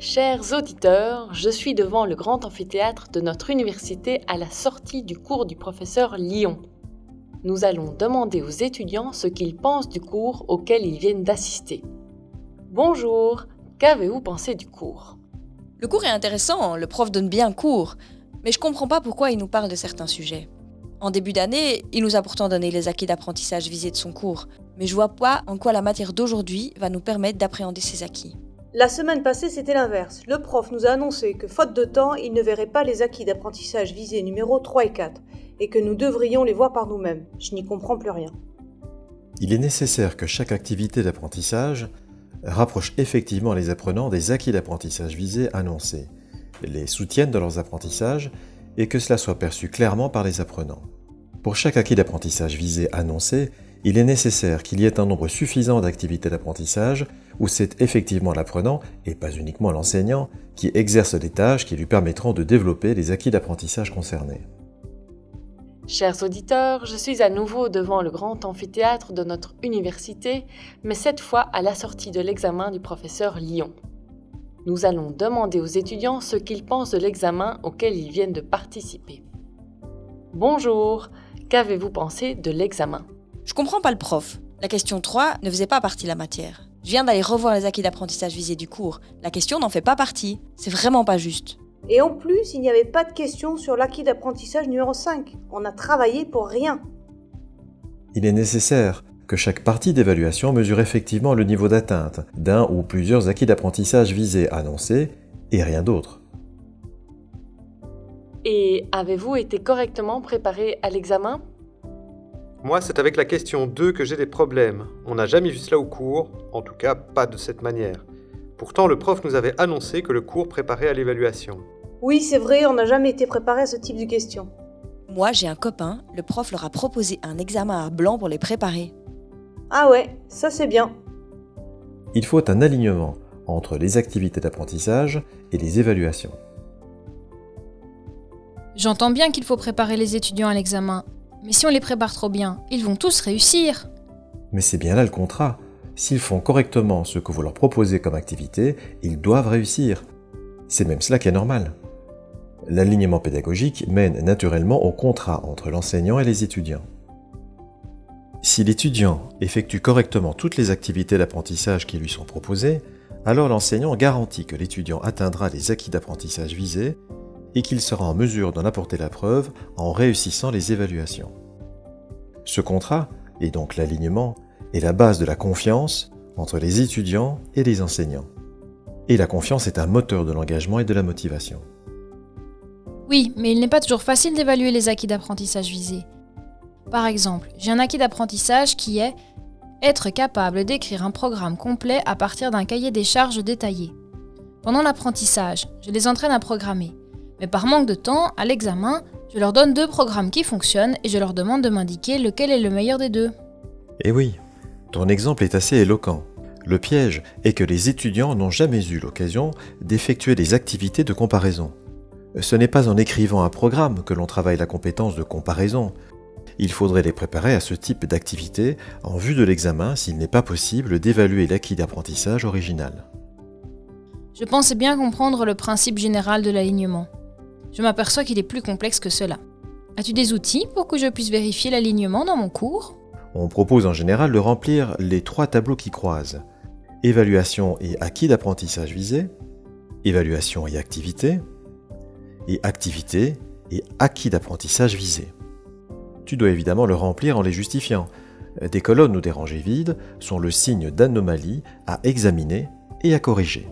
Chers auditeurs, je suis devant le grand amphithéâtre de notre université à la sortie du cours du professeur Lyon. Nous allons demander aux étudiants ce qu'ils pensent du cours auquel ils viennent d'assister. Bonjour, qu'avez-vous pensé du cours? Le cours est intéressant, le prof donne bien cours, mais je comprends pas pourquoi il nous parle de certains sujets. En début d'année, il nous a pourtant donné les acquis d'apprentissage visés de son cours, mais je vois pas en quoi la matière d'aujourd'hui va nous permettre d'appréhender ces acquis. La semaine passée, c'était l'inverse. Le prof nous a annoncé que, faute de temps, il ne verrait pas les acquis d'apprentissage visés numéro 3 et 4, et que nous devrions les voir par nous-mêmes. Je n'y comprends plus rien. Il est nécessaire que chaque activité d'apprentissage rapproche effectivement les apprenants des acquis d'apprentissage visés annoncés, les soutienne dans leurs apprentissages et que cela soit perçu clairement par les apprenants. Pour chaque acquis d'apprentissage visé annoncé, il est nécessaire qu'il y ait un nombre suffisant d'activités d'apprentissage où c'est effectivement l'apprenant, et pas uniquement l'enseignant, qui exerce des tâches qui lui permettront de développer les acquis d'apprentissage concernés. Chers auditeurs, je suis à nouveau devant le grand amphithéâtre de notre université, mais cette fois à la sortie de l'examen du professeur Lyon. Nous allons demander aux étudiants ce qu'ils pensent de l'examen auquel ils viennent de participer. Bonjour, qu'avez-vous pensé de l'examen? Je comprends pas le prof. La question 3 ne faisait pas partie de la matière. Je viens d'aller revoir les acquis d'apprentissage visés du cours. La question n'en fait pas partie. C'est vraiment pas juste. Et en plus, il n'y avait pas de question sur l'acquis d'apprentissage numéro 5. On a travaillé pour rien. Il est nécessaire que chaque partie d'évaluation mesure effectivement le niveau d'atteinte d'un ou plusieurs acquis d'apprentissage visés annoncés et rien d'autre. Et avez-vous été correctement préparé à l'examen? Moi, c'est avec la question 2 que j'ai des problèmes. On n'a jamais vu cela au cours, en tout cas pas de cette manière. Pourtant, le prof nous avait annoncé que le cours préparait à l'évaluation. Oui, c'est vrai, on n'a jamais été préparé à ce type de questions. Moi, j'ai un copain, le prof leur a proposé un examen à blanc pour les préparer. Ah ouais, ça c'est bien. Il faut un alignement entre les activités d'apprentissage et les évaluations. J'entends bien qu'il faut préparer les étudiants à l'examen, mais si on les prépare trop bien, ils vont tous réussir. Mais c'est bien là le contrat. S'ils font correctement ce que vous leur proposez comme activité, ils doivent réussir. C'est même cela qui est normal. L'alignement pédagogique mène naturellement au contrat entre l'enseignant et les étudiants. Si l'étudiant effectue correctement toutes les activités d'apprentissage qui lui sont proposées, alors l'enseignant garantit que l'étudiant atteindra les acquis d'apprentissage visés et qu'il sera en mesure d'en apporter la preuve en réussissant les évaluations. Ce contrat, et donc l'alignement, est la base de la confiance entre les étudiants et les enseignants. Et la confiance est un moteur de l'engagement et de la motivation. Oui, mais il n'est pas toujours facile d'évaluer les acquis d'apprentissage visés. Par exemple, j'ai un acquis d'apprentissage qui est être capable d'écrire un programme complet à partir d'un cahier des charges détaillé. Pendant l'apprentissage, je les entraîne à programmer. Mais par manque de temps, à l'examen, je leur donne deux programmes qui fonctionnent et je leur demande de m'indiquer lequel est le meilleur des deux. Eh oui, ton exemple est assez éloquent. Le piège est que les étudiants n'ont jamais eu l'occasion d'effectuer des activités de comparaison. Ce n'est pas en écrivant un programme que l'on travaille la compétence de comparaison. Il faudrait les préparer à ce type d'activité en vue de l'examen s'il n'est pas possible d'évaluer l'acquis d'apprentissage original. Je pensais bien comprendre le principe général de l'alignement. Je m'aperçois qu'il est plus complexe que cela. As-tu des outils pour que je puisse vérifier l'alignement dans mon cours? On propose en général de remplir les trois tableaux qui croisent. Évaluation et acquis d'apprentissage visé, évaluation et activité, et activité et acquis d'apprentissage visé. Tu dois évidemment le remplir en les justifiant. Des colonnes ou des rangées vides sont le signe d'anomalie à examiner et à corriger.